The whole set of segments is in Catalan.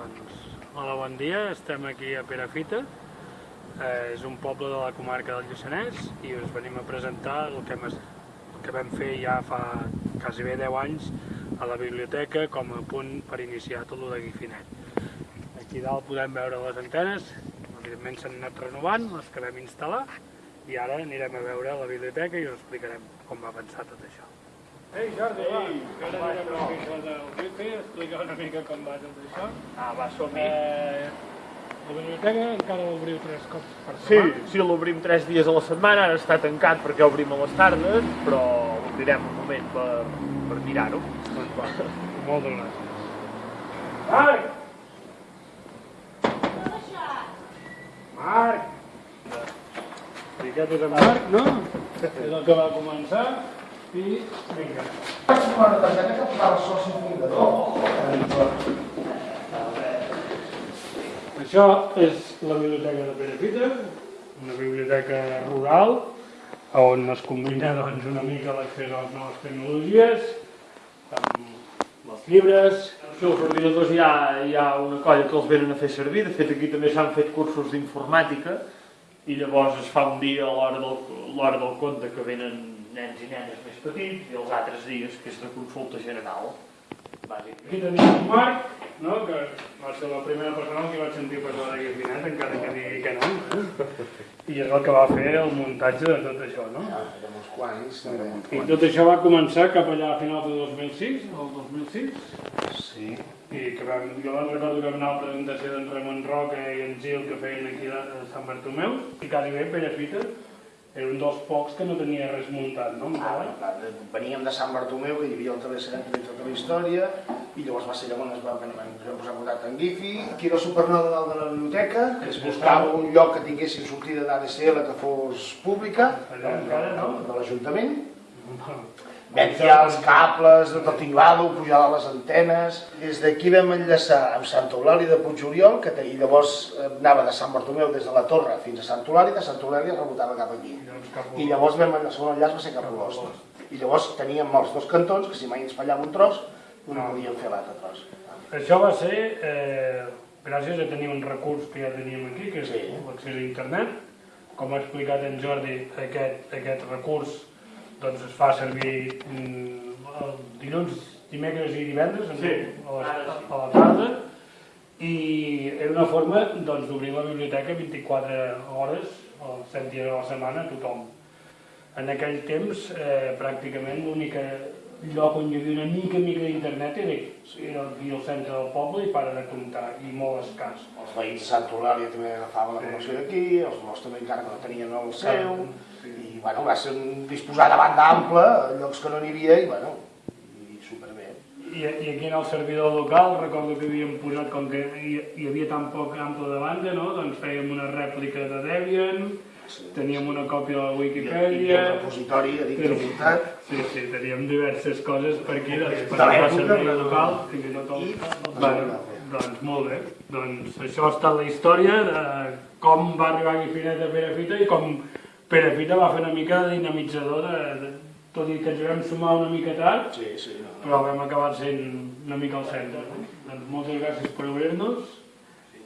Doncs, hola, bon dia, estem aquí a Perafita, eh, és un poble de la comarca del Lluçanès i us venim a presentar el que, hem, el que vam fer ja fa quasi bé 10 anys a la biblioteca com a punt per iniciar tot el de Guifinet. Aquí dalt podem veure les antenes, evidentment s'han anat renovant, les que vam instal·lar, i ara anirem a veure la biblioteca i us explicarem com va avançar tot això. Ei, Jordi, va, Ei, ara anirem a això? fer del wifi, explica una mica com va tot això. Ah, va, som Eh, la biblioteca encara l'obriu tres cops per Sí, setmana. sí, l'obrim tres dies a la setmana, ara està tancat perquè obrim a les tardes, però l'obrirem un moment per, per mirar-ho. Doncs va, moltes gràcies. Marc! Marc! I aquest és en Marc, no? És el que va començar i vinga. Una targeta que posava soci fundador. Això és la biblioteca de Perafita, una biblioteca rural on es combina doncs, una mica l'accés a les noves tecnologies, amb els llibres, Sí, els ordinadors hi ha, hi ha una colla que els venen a fer servir, de fet aquí també s'han fet cursos d'informàtica i llavors es fa un dia a l'hora del, del conte que venen nens i nenes més petits i els altres dies que és de consulta general, bàsicament. Aquí tenim en Marc, no? que va ser la primera persona que vaig sentir parlar de Guifinet, encara que digui que no. Eh? I és el que va fer el muntatge de tot això, no? Ja, érem uns quants. I tot això va començar cap allà a finals de 2006, el 2006, Sí. i que vam, jo me'n recordo que vam anar a la presentació d'en Ramon Roca i en Gil que feien aquí a Sant Bartomeu, i quasi bé Perafita era un dels pocs que no tenia res muntat, no? Ah, bueno, clar, veníem de Sant Bartomeu, que hi havia el travesseret i tota la història, i llavors va ser on es va, van, van, van posar en contacte amb Gifi. Aquí era el supernova dalt de la biblioteca, que es buscava un lloc que tinguessin sortida d'ADSL que fos pública, Allà encara, no? de l'Ajuntament. Vam tirar els cables de tot tinglado, pujar a les antenes. Des d'aquí vam enllaçar amb Santa Eulàlia de Puigoriol, que i llavors eh, anava de Sant Bartomeu des de la Torre fins a Santa Eulàlia, de Santa Eulàlia rebotava cap aquí. I llavors vam, el segon enllaç va ser cap a l'Ost. I llavors teníem els dos cantons, que si mai ens fallava un tros, no podíem fer l'altre tros. Això va ser eh, gràcies a tenir un recurs que ja teníem aquí, que és Sí. l'accés a internet. Com ha explicat en Jordi, aquest, aquest recurs doncs, es fa servir mm, el dilluns, dimecres i divendres Sí, a, la, sí. a la tarda i era una forma doncs, d'obrir la biblioteca 24 hores, els 7 dies a la setmana, a tothom. En aquell temps, eh, pràcticament l'únic lloc on hi havia una mica mica d'internet era, era aquí al centre del poble i para de comptar, i molt escàs. Els veïns de Santa Eulàlia també agafaven la connexió d'aquí, els nostres també encara que no tenien el seu, i bueno, va ser un disposar de banda ampla, a llocs que no n'hi havia, i bueno, i superbé. I, I aquí en el servidor local recordo que havíem posat, com que hi, hi havia tan poc ample de banda, no? doncs fèiem una rèplica de Debian, teníem una còpia de la I, i Wikipedia... el repositori a dintre muntat, Sí, sí, teníem diverses coses per aquí, doncs, per servei però- local, fins i tot el... I- Bueno, doncs molt bé, doncs això ha estat la història de com va arribar Guifinet a Perafita i com Perafita va fer una mica de dinamitzador, de, de, tot i que ens vam sumar una mica tard, sí, sí, no. però vam acabar sent una mica al centre. No? Doncs moltes gràcies per obrir-nos,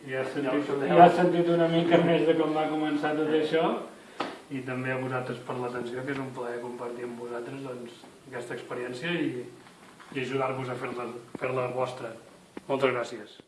ja has, sentit, ja has sentit una mica més de com va començar tot això, i també a vosaltres per l'atenció, que és un plaer compartir amb vosaltres doncs, aquesta experiència i, i ajudar-vos a fer-la fer vostra. Moltes gràcies.